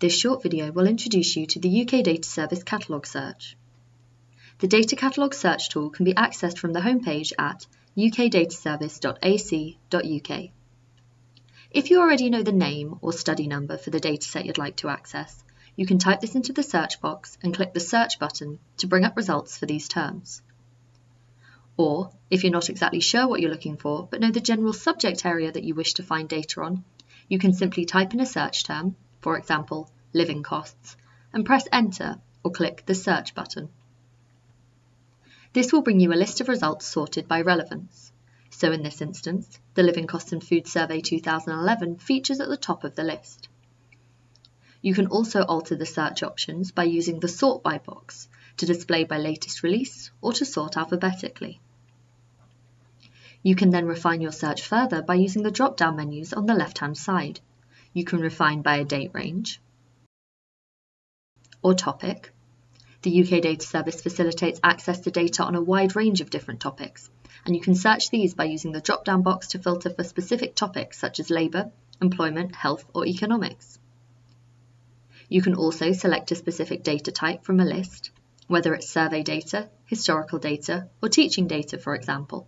This short video will introduce you to the UK Data Service Catalogue Search. The Data Catalogue Search tool can be accessed from the homepage at ukdataservice.ac.uk. If you already know the name or study number for the dataset you'd like to access, you can type this into the search box and click the Search button to bring up results for these terms. Or, if you're not exactly sure what you're looking for but know the general subject area that you wish to find data on, you can simply type in a search term for example, living costs, and press Enter or click the Search button. This will bring you a list of results sorted by relevance. So in this instance, the Living Costs and Food Survey 2011 features at the top of the list. You can also alter the search options by using the Sort By box to display by latest release or to sort alphabetically. You can then refine your search further by using the drop-down menus on the left-hand side. You can refine by a date range or topic. The UK Data Service facilitates access to data on a wide range of different topics, and you can search these by using the drop-down box to filter for specific topics such as labour, employment, health or economics. You can also select a specific data type from a list, whether it's survey data, historical data or teaching data for example.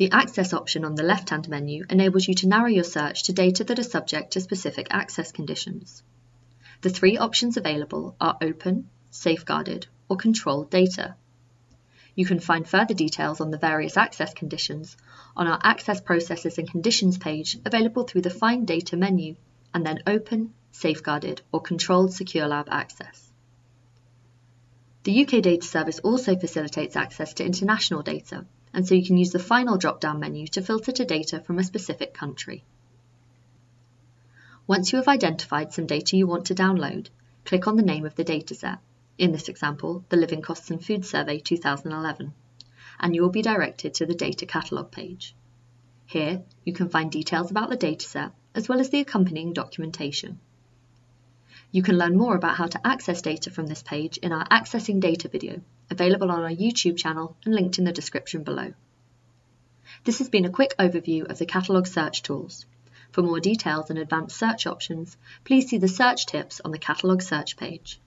The Access option on the left-hand menu enables you to narrow your search to data that are subject to specific access conditions. The three options available are Open, Safeguarded, or Controlled Data. You can find further details on the various access conditions on our Access Processes and Conditions page available through the Find Data menu, and then Open, Safeguarded, or Controlled Secure Lab access. The UK Data Service also facilitates access to international data, and so you can use the final drop-down menu to filter to data from a specific country. Once you have identified some data you want to download, click on the name of the dataset, in this example, the Living Costs and Food Survey 2011, and you will be directed to the Data Catalogue page. Here, you can find details about the dataset, as well as the accompanying documentation. You can learn more about how to access data from this page in our Accessing Data video, available on our YouTube channel and linked in the description below. This has been a quick overview of the catalogue search tools. For more details and advanced search options, please see the search tips on the catalogue search page.